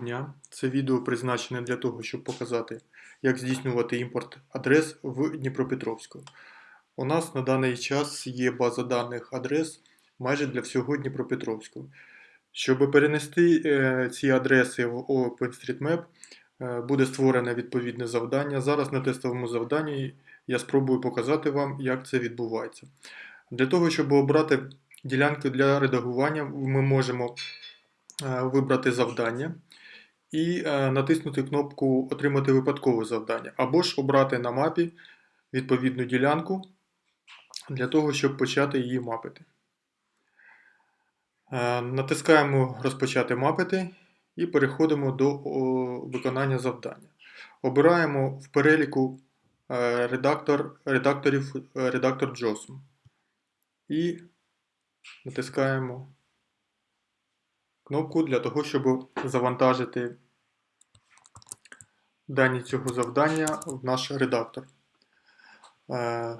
дня. Це відео призначене для того, щоб показати, як здійснювати імпорт адрес в Дніпропетровську. У нас на даний час є база даних адрес майже для всього Дніпропетровського. Щоб перенести е, ці адреси в OpenStreetMap, е, буде створене відповідне завдання. Зараз на тестовому завданні я спробую показати вам, як це відбувається. Для того, щоб обрати ділянки для редагування, ми можемо е, вибрати завдання і е, натиснути кнопку Отримати випадкове завдання, або ж обрати на мапі відповідну ділянку для того, щоб почати її мапити. Е, Натискаємо Розпочати мапити і переходимо до виконання завдання. Обираємо в переліку е, редактор, редакторів редактор JOSM і натискаємо кнопку для того, щоб завантажити дані цього завдання в наш редактор. Е,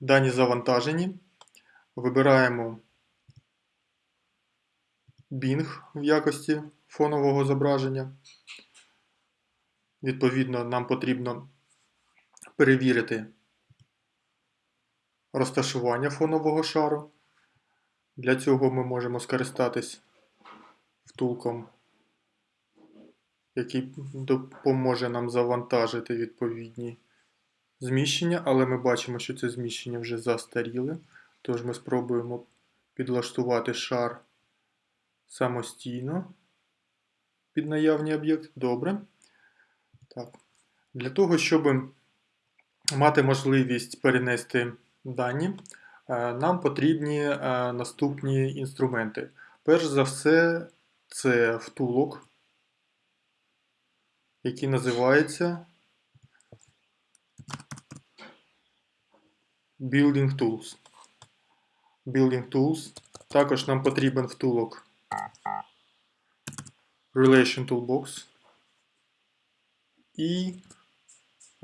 Дані завантажені. Вибираємо Bing в якості фонового зображення. Відповідно, нам потрібно перевірити розташування фонового шару. Для цього ми можемо скористатись втулком, який допоможе нам завантажити відповідні зміщення, але ми бачимо, що це зміщення вже застаріле. Тож ми спробуємо підлаштувати шар самостійно під наявний об'єкт. Добре. Так. Для того, щоб мати можливість перенести дані, е, нам потрібні е, наступні інструменти. Перш за все, це втулок, який називається Building Tools. Building Tools. Також нам потрібен втулок Relation Toolbox. І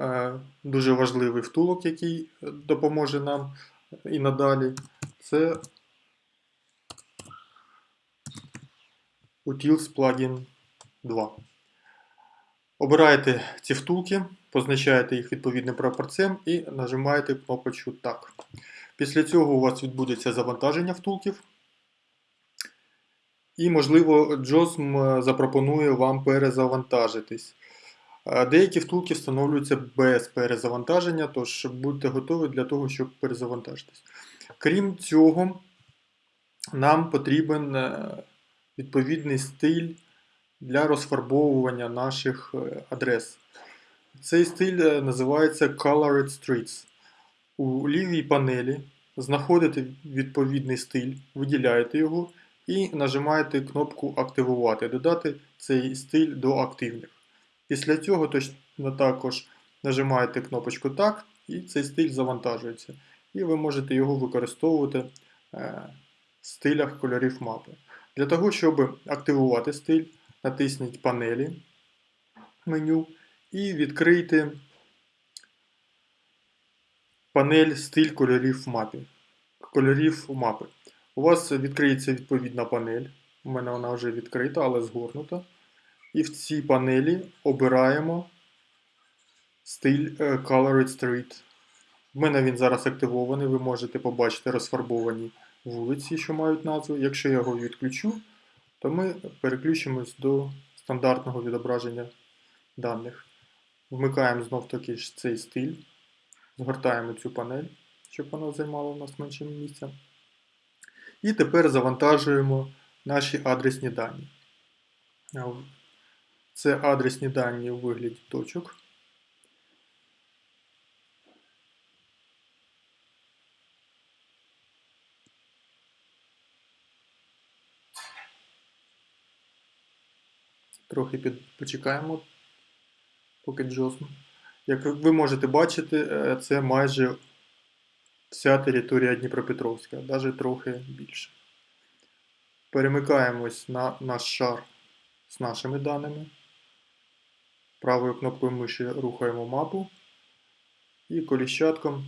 е, дуже важливий втулок, який допоможе нам і надалі, це Utils Plugin 2. Обираєте ці втулки, позначаєте їх відповідним прапорцем і нажимаєте кнопочку Так. Після цього у вас відбудеться завантаження втулків. І, можливо, JOSM запропонує вам перезавантажитись. Деякі втулки встановлюються без перезавантаження, тож будьте готові для того, щоб перезавантажитись. Крім цього, нам потрібен е, відповідний стиль для розфарбовування наших е, адрес. Цей стиль е, називається Colored Streets. У лівій панелі знаходите відповідний стиль, виділяєте його і нажимаєте кнопку Активувати, додати цей стиль до активних. Після цього точно також нажимаєте кнопочку Так, і цей стиль завантажується. І ви можете його використовувати е, в стилях кольорів мапи. Для того, щоб активувати стиль, натисніть панелі меню і відкрийте панель стиль кольорів мапі. Кольорів мапи. У вас відкриється відповідна панель. У мене вона вже відкрита, але згорнута. І в цій панелі обираємо стиль е, Colored Street. У мене він зараз активований, ви можете побачити розфарбовані вулиці, що мають назву. Якщо я його відключу, то ми переключимось до стандартного відображення даних. Вмикаємо знов таки цей стиль, згортаємо цю панель, щоб вона займала у нас менше місця. І тепер завантажуємо наші адресні дані. Це адресні дані у вигляді точок. Трохи під... почекаємо, поки JOSM. Як ви можете бачити, е, це майже вся територія Дніпропетровська, навіть трохи більше. Перемикаємось на наш шар з нашими даними. Правою кнопкою миші рухаємо мапу і коліщатком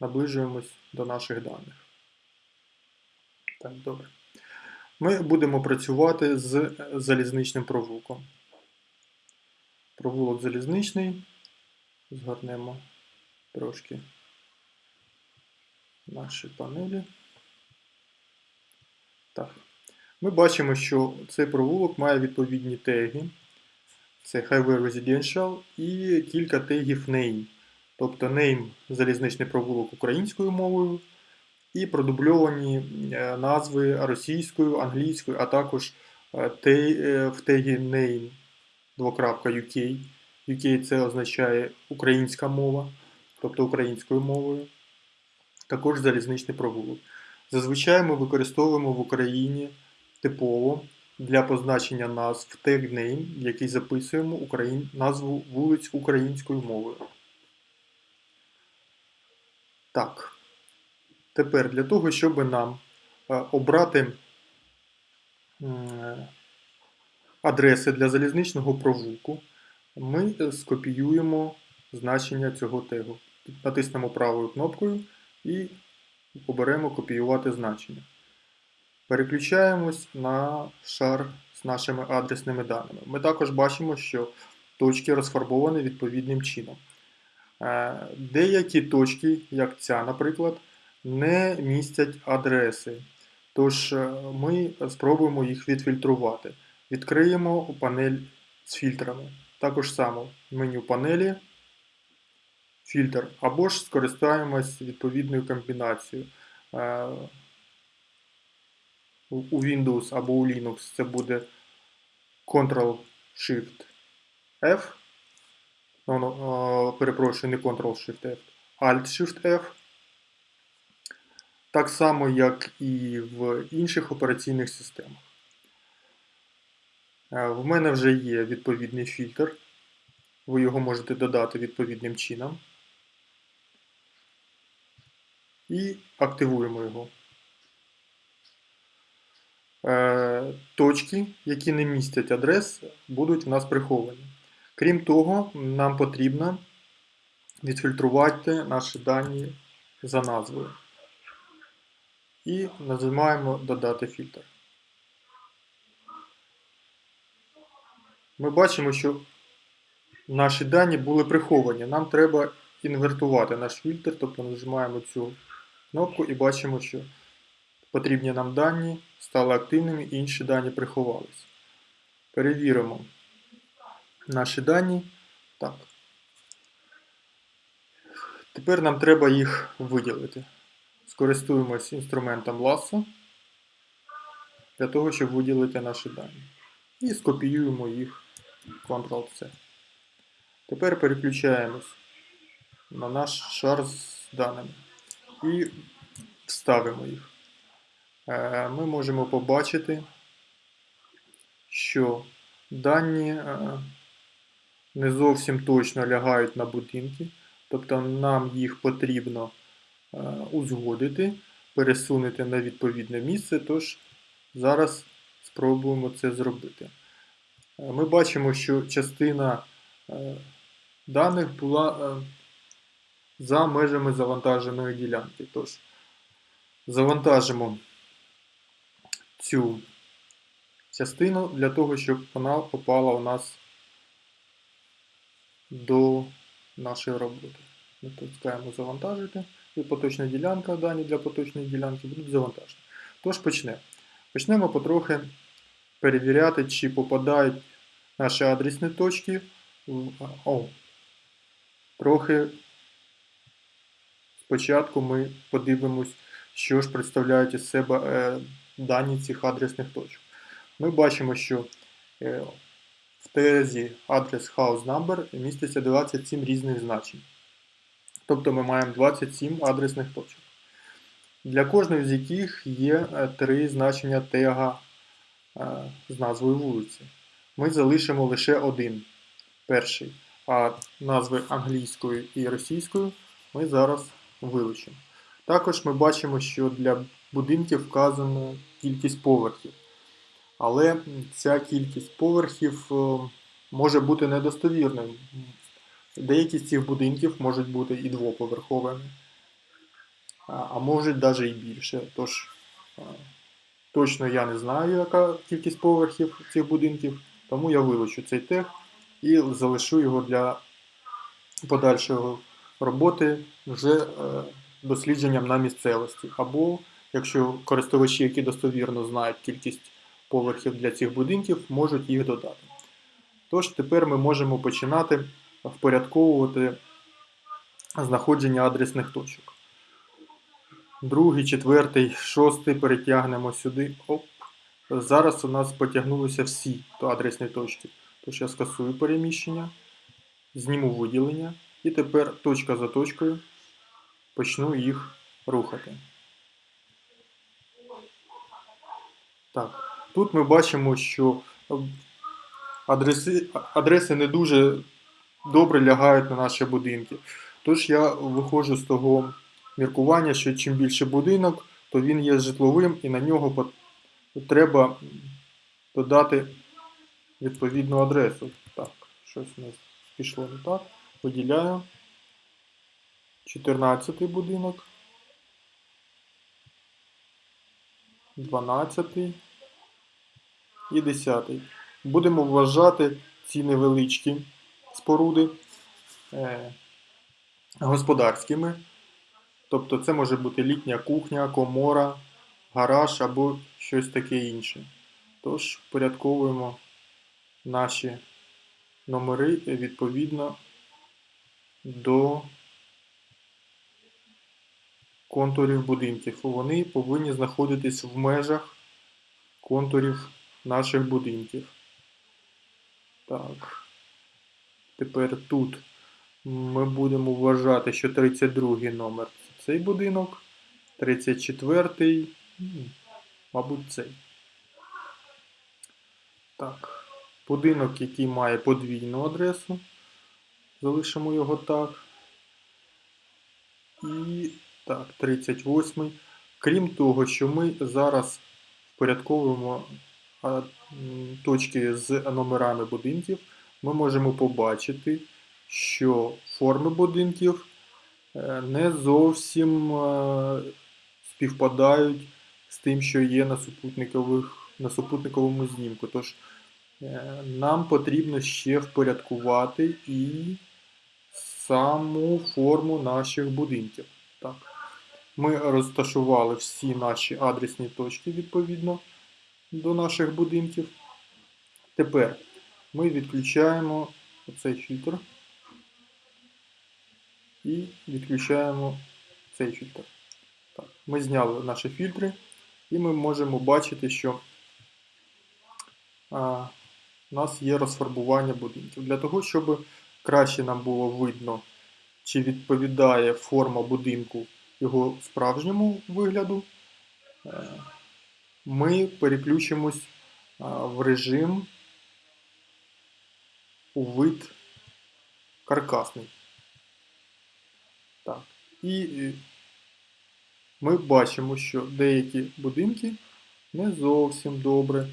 наближуємось до наших даних. Так, добре. Ми будемо працювати з залізничним провулком. Провулок залізничний. Згорнемо трошки наші панелі. Так. Ми бачимо, що цей провулок має відповідні теги. Це Highway Residential і кілька тегів name. Тобто name залізничний провулок українською мовою, і продубльовані е, назви російською, англійською, а також е, в тегі name UK. UK це означає українська мова, тобто українською мовою. Також залізничний провулок. Зазвичай ми використовуємо в Україні типово для позначення назв тег name, в який записуємо україн... назву вулиць українською мовою. Так. Тепер для того, щоб нам е, обрати адреси для залізничного провулку, ми е, скопіюємо значення цього тегу. Натиснемо правою кнопкою і оберемо копіювати значення. Переключаємось на шар з нашими адресними даними. Ми також бачимо, що точки розфарбовані відповідним чином. Е, Деякі точки, як ця, наприклад, не містять адреси. Тож е, ми спробуємо їх відфільтрувати. Відкриємо панель з фільтрами. Також само меню панелі, фільтр, або ж скористаємось відповідною комбінацією. Е, У у Windows або у Linux це буде Ctrl-Shift-F. Ну, ну, е, перепрошую, не Ctrl-Shift-F, Alt-Shift-F. Так само, як і в інших операційних системах. Е, В мене вже є відповідний фільтр. Ви його можете додати відповідним чином. І активуємо його. Е, Точки, які не містять адрес, будуть в нас приховані. Крім того, нам потрібно відфільтрувати наші дані за назвою. І нажимаємо Додати фільтр. Ми бачимо, що наші дані були приховані. Нам треба інвертувати наш фільтр, тобто нажимаємо цю кнопку і бачимо, що потрібні нам дані стали активними, інші дані приховались. Перевіримо наші дані. Так. Тепер нам треба їх виділити. Скористуємось інструментом Lasso для того, щоб виділити наші дані. І скопіюємо їх Ctrl-C. Тепер переключаємось на наш шар з даними і вставимо їх. Е, Ми можемо побачити, що дані е, не зовсім точно лягають на будинки, тобто нам їх потрібно узгодити, пересунути на відповідне місце, тож зараз спробуємо це зробити. Е, Ми бачимо, що частина е, даних була е, за межами завантаженої ділянки. Тож, завантажимо цю частину для того, щоб вона попала у нас до нашої роботи. Натискаємо завантажити. І поточна ділянка, дані для поточної ділянки будуть завантажені. Тож почнемо. Почнемо потрохи перевіряти, чи попадають наші адресні точки. в- О, трохи спочатку ми подивимось, що ж представляють із себе е, дані цих адресних точок. Ми бачимо, що е, в тезі адрес house number міститься 27 різних значень. Тобто ми маємо 27 адресних точок. Для кожної з яких є е, три значення тега з назвою вулиці. Ми залишимо лише один перший, а назви англійською і російською ми зараз вилучимо. Також ми бачимо, що для будинків вказано кількість поверхів. Але ця кількість поверхів е, може бути недостовірною. Деякі з цих будинків можуть бути і двоповерховими, а можуть навіть і більше. Тож точно я не знаю, яка кількість поверхів цих будинків, тому я вилучу цей тег і залишу його для подальшого роботи вже е, дослідженням на місцевості. Або якщо користувачі, які достовірно знають кількість поверхів для цих будинків, можуть їх додати. Тож тепер ми можемо починати впорядковувати знаходження адресних точок. Другий, четвертий, шостий перетягнемо сюди. Оп. Зараз у нас потягнулися всі адресні точки. Тож я скасую переміщення, зніму виділення і тепер точка за точкою почну їх рухати. Так, тут ми бачимо, що адреси, адреси не дуже добре лягають на наші будинки. Тож я виходжу з того міркування, що чим більше будинок, то він є житловим і на нього треба додати відповідну адресу. Так, щось у нас пішло не так. Виділяю. 14 будинок. 12 і 10. Будемо вважати ці невеличкі споруди е, господарськими. Тобто це може бути літня кухня, комора, гараж або щось таке інше. Тож порядковуємо наші номери відповідно до контурів будинків. Вони повинні знаходитись в межах контурів наших будинків. Так. Тепер тут ми будемо вважати, що 32 номер це цей будинок, 34, мабуть, цей. Так. Будинок, який має подвійну адресу. Залишимо його так. І так, 38. Крім того, що ми зараз впорядковуємо точки з номерами будинків, ми можемо побачити, що форми будинків е, не зовсім е, співпадають з тим, що є на супутникових, на супутниковому знімку. Тож е, нам потрібно ще впорядкувати і саму форму наших будинків. Так. Ми розташували всі наші адресні точки відповідно до наших будинків. Тепер ми відключаємо оцей фільтр і відключаємо цей фільтр. Так, Ми зняли наші фільтри, і ми можемо бачити, що а, у нас є розфарбування будинків. Для того, щоб краще нам було видно, чи відповідає форма будинку його справжньому вигляду, е, ми переключимось в режим у вид каркасний. Так. І е, ми бачимо, що деякі будинки не зовсім добре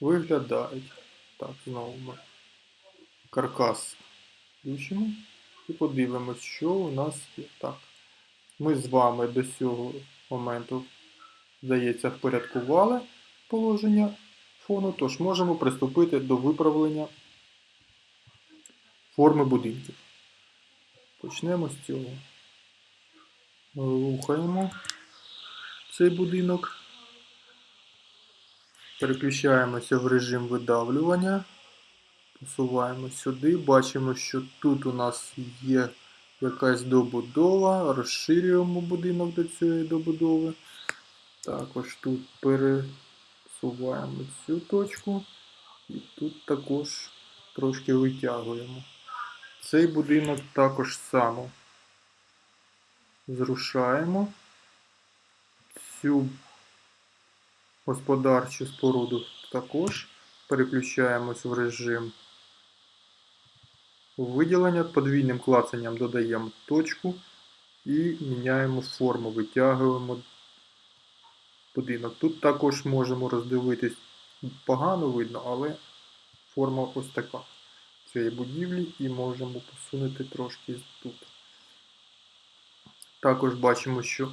виглядають. Так, знову ми каркас включимо і подивимось, що у нас є. Так. Ми з вами до цього моменту, здається, впорядкували положення фону, тож можемо приступити до виправлення форми будинків. Почнемо з цього. Рухаємо цей будинок. Переключаємося в режим видавлювання. Посуваємо сюди. Бачимо, що тут у нас є якась добудова. Розширюємо будинок до цієї добудови. Також тут пересуваємо цю точку. І тут також трошки витягуємо. Цей будинок також само зрушаємо. Цю господарчу споруду також переключаємось в режим виділення, подвійним клацанням додаємо точку і міняємо форму, витягуємо будинок. Тут також можемо роздивитись, погано видно, але форма ось така цієї будівлі і можемо посунути трошки тут. Також бачимо, що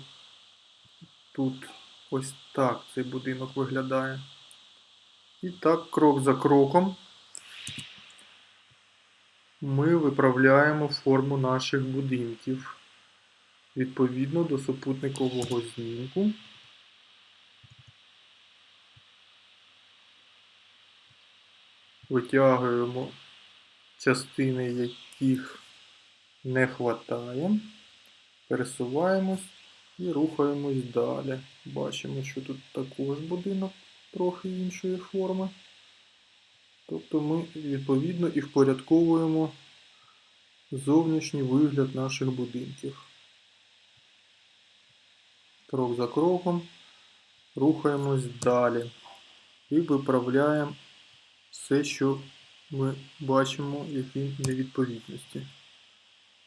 тут ось так цей будинок виглядає. І так, крок за кроком ми виправляємо форму наших будинків відповідно до супутникового знімку. Витягуємо частини, яких не вистачає, пересуваємось і рухаємось далі. Бачимо, що тут також будинок трохи іншої форми. Тобто ми відповідно і впорядковуємо зовнішній вигляд наших будинків. Крок за кроком рухаємось далі і виправляємо все, що ми бачимо, які невідповідності.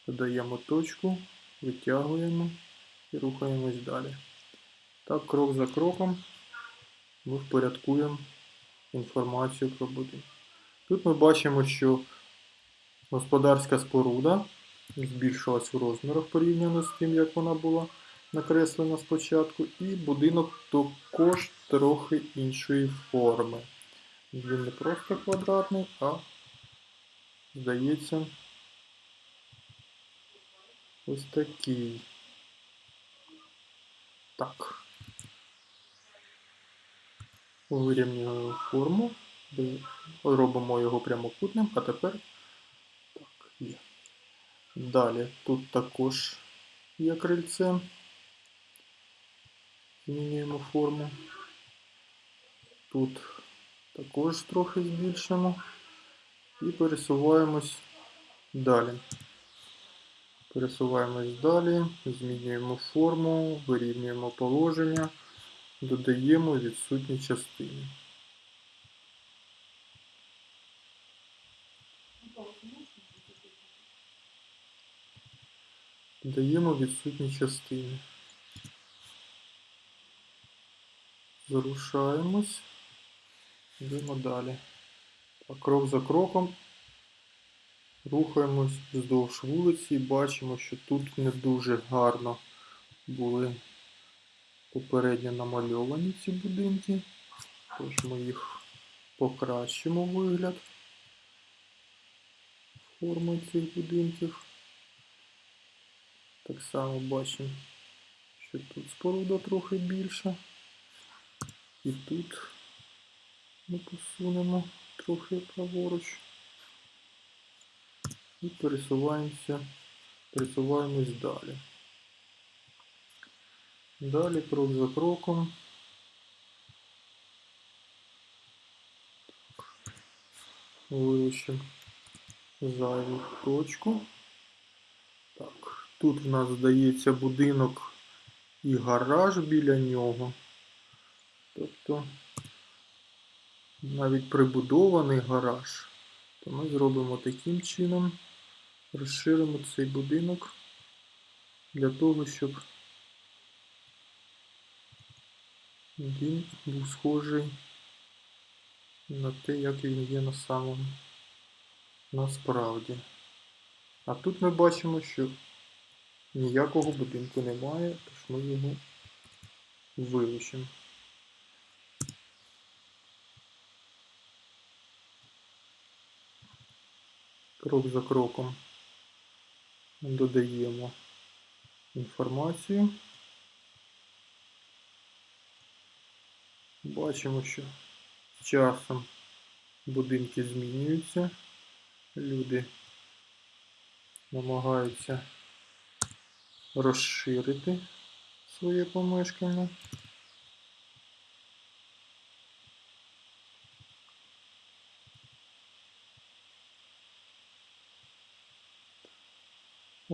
Додаємо точку, витягуємо і рухаємось далі. Так, крок за кроком ми впорядкуємо інформацію про будинок. Тут ми бачимо, що господарська споруда збільшилась у розмірах порівняно з тим, як вона була накреслена спочатку, і будинок також трохи іншої форми. Він не просто квадратний, а здається ось такий. Так. Вирівнюємо форму, робимо його прямокутним, а тепер так, є. Далі тут також є крильце. Змінюємо форму. Тут також трохи збільшимо і пересуваємось далі. Пересуваємось далі, змінюємо форму, вирівнюємо положення, додаємо відсутні частини. Додаємо відсутні частини. Зарушаємось, йдемо далі. А крок за кроком рухаємось вздовж вулиці і бачимо, що тут не дуже гарно були попередньо намальовані ці будинки. Тож ми їх покращимо вигляд форми цих будинків. Так само бачимо, що тут споруда трохи більша. І тут ми посунемо трохи праворуч. І пересуваємося, пересуваємось далі. Далі крок за кроком. Вилучимо зайву точку. Так, тут в нас здається будинок і гараж біля нього. Тобто навіть прибудований гараж, то ми зробимо таким чином, розширимо цей будинок для того, щоб він був схожий на те, як він є на самому насправді. А тут ми бачимо, що ніякого будинку немає, тож ми його вилучимо. Крок за кроком додаємо інформацію. Бачимо, що з часом будинки змінюються, люди намагаються розширити своє помешкання.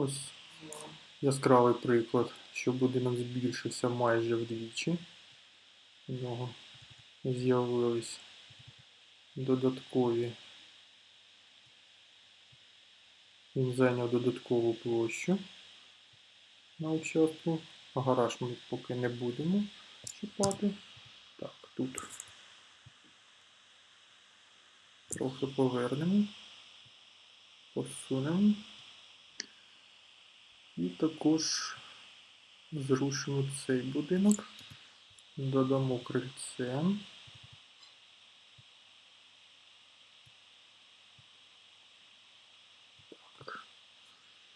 Ось яскравий приклад, що будинок збільшився майже вдвічі. У нього з'явились додаткові. Він зайняв додаткову площу на участку. Гараж ми поки не будемо чіпати. Так, тут трохи повернемо, посунемо. І також зрушимо цей будинок, додамо крильце.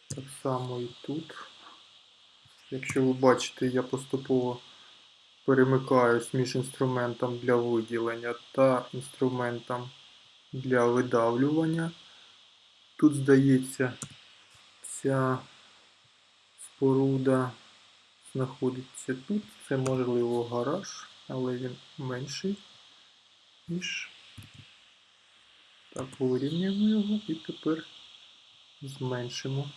Так само і тут. Якщо ви бачите, я поступово перемикаюсь між інструментом для виділення та інструментом для видавлювання. Тут, здається, ця споруда знаходиться тут. Це можливо гараж, але він менший, ніж. Так, вирівнюємо його і тепер зменшимо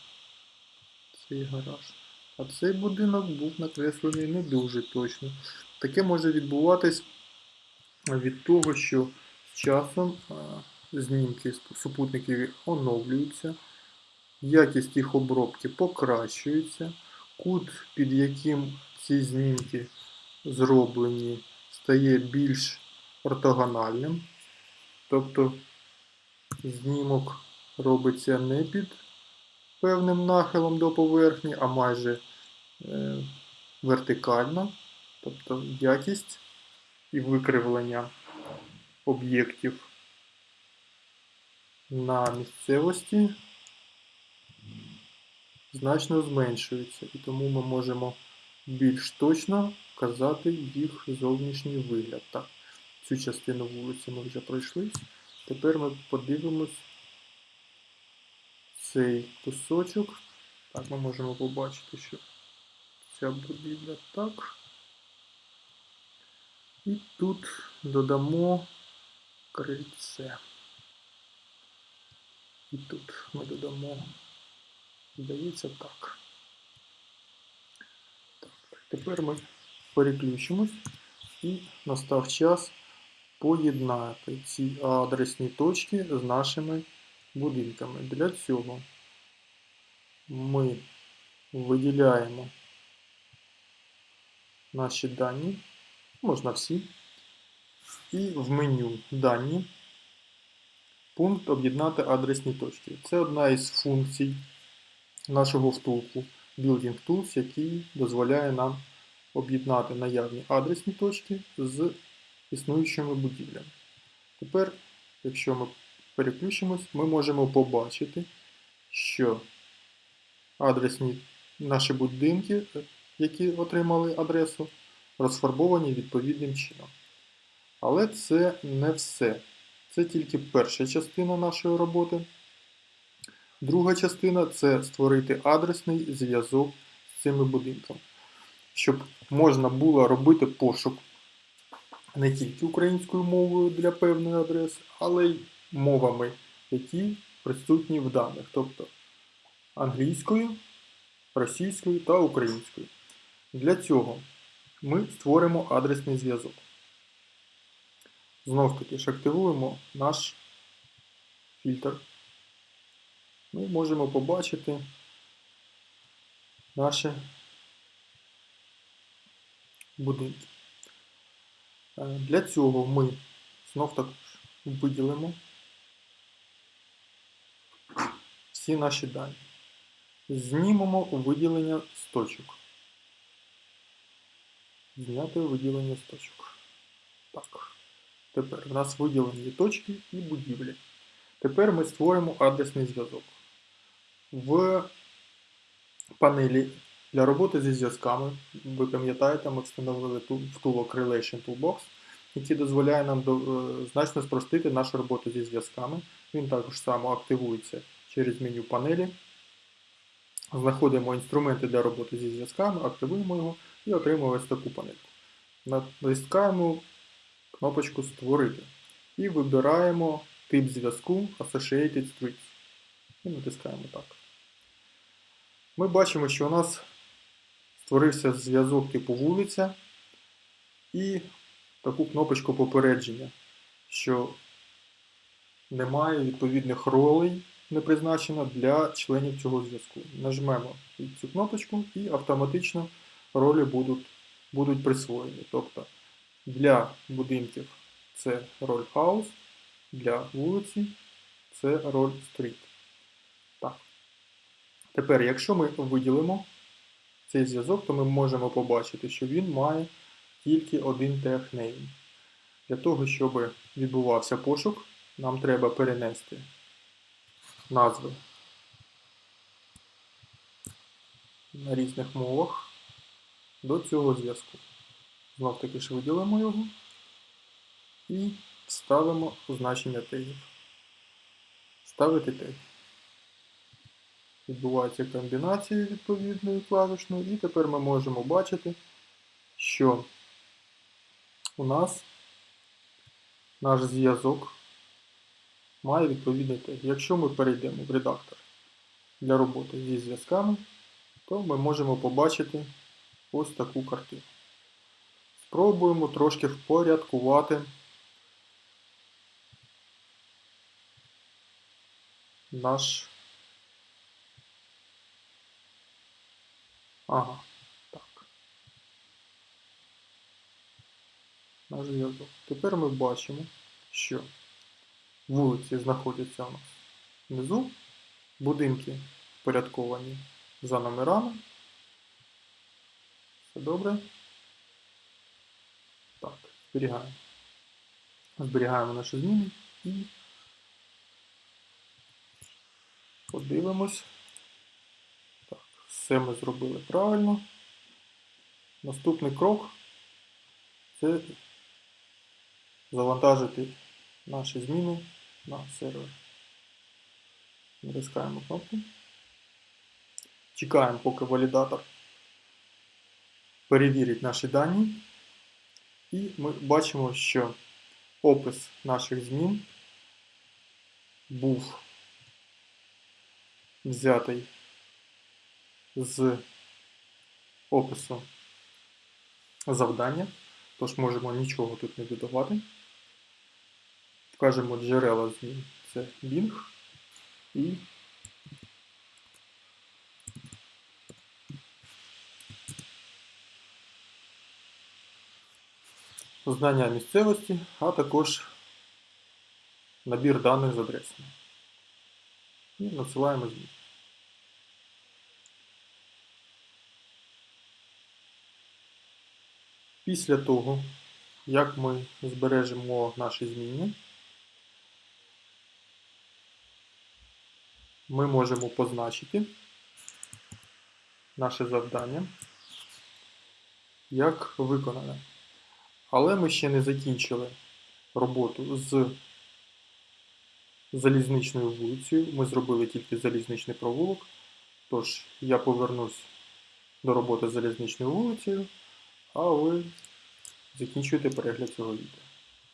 цей гараж. А цей будинок був накреслений не дуже точно. Таке може відбуватись від того, що з часом знімки супутників оновлюються, якість їх обробки покращується, кут, під яким ці знімки зроблені, стає більш ортогональним. Тобто знімок робиться не під певним нахилом до поверхні, а майже е, вертикально. Тобто якість і викривлення об'єктів на місцевості значно зменшується, і тому ми можемо більш точно вказати їх зовнішній вигляд. Так, цю частину вулиці ми вже пройшли. Тепер ми подивимось цей кусочок. Так, ми можемо побачити, що ця будівля так. І тут додамо крильце. І тут ми додамо, здається, так. так. Тепер ми переключимось і настав час поєднати ці адресні точки з нашими будинками. Для цього ми виділяємо наші дані, можна всі, і в меню дані пункт об'єднати адресні точки. Це одна із функцій нашого втулку Building Tools, який дозволяє нам об'єднати наявні адресні точки з існуючими будівлями. Тепер, якщо ми переключимось, ми можемо побачити, що адресні наші будинки, які отримали адресу, розфарбовані відповідним чином. Але це не все. Це тільки перша частина нашої роботи. Друга частина це створити адресний зв'язок з цими будинками, щоб можна було робити пошук не тільки українською мовою для певної адреси, але й мовами, які присутні в даних, тобто англійською, російською та українською. Для цього ми створимо адресний зв'язок. Знов таки ж активуємо наш фільтр. Ми можемо побачити наші будинки. Е, для цього ми знов також виділимо всі наші дані. Знімемо виділення з точок. Зняти виділення з точок. Так. Тепер в нас виділені точки і будівлі. Тепер ми створимо адресний зв'язок. В панелі для роботи зі зв'язками, ви пам'ятаєте, ми встановили втулок Relation Toolbox, який дозволяє нам е, значно спростити нашу роботу зі зв'язками. Він також само активується через меню панелі. Знаходимо інструменти для роботи зі зв'язками, активуємо його і отримуємо ось таку панельку. Натискаємо кнопочку Створити і вибираємо тип зв'язку Associated Streets. І натискаємо так. Ми бачимо, що у нас створився зв'язок типу вулиця і таку кнопочку попередження, що немає відповідних ролей не призначено для членів цього зв'язку. Нажмемо цю кнопочку і автоматично ролі будуть будуть присвоєні. Тобто для будинків це роль house, для вулиці це роль street. Тепер, якщо ми виділимо цей зв'язок, то ми можемо побачити, що він має тільки один технейм. Для того, щоб відбувався пошук, нам треба перенести назви на різних мовах до цього зв'язку. Знов таки ж виділимо його і ставимо значення тегів. Ставити тег. Відбувається комбінація відповідної клавішної, і тепер ми можемо бачити, що у нас наш зв'язок має відповідний тег. Якщо ми перейдемо в редактор для роботи зі зв'язками, то ми можемо побачити ось таку картину. Спробуємо трошки впорядкувати наш. Ага, так. Наш зв'язок. Тепер ми бачимо, що вулиці знаходяться у нас внизу, будинки впорядковані за номерами. Все добре. Так, зберігаємо. Зберігаємо наші зміни і подивимось. Все ми зробили правильно. Наступний крок це завантажити наші зміни на сервер. Натискаємо кнопку. Чекаємо, поки валідатор перевірить наші дані. І ми бачимо, що опис наших змін був взятий з опису завдання, тож можемо нічого тут не додавати. Вкажемо джерела змін. Це Bing і знання місцевості, а також набір даних з адресами. І надсилаємо змін. Після того, як ми збережемо наші зміни, ми можемо позначити наше завдання як виконане. Але ми ще не закінчили роботу з залізничною вулицею. Ми зробили тільки залізничний провулок. Тож я повернусь до роботи з залізничною вулицею, а ви закінчуєте перегляд цього відео.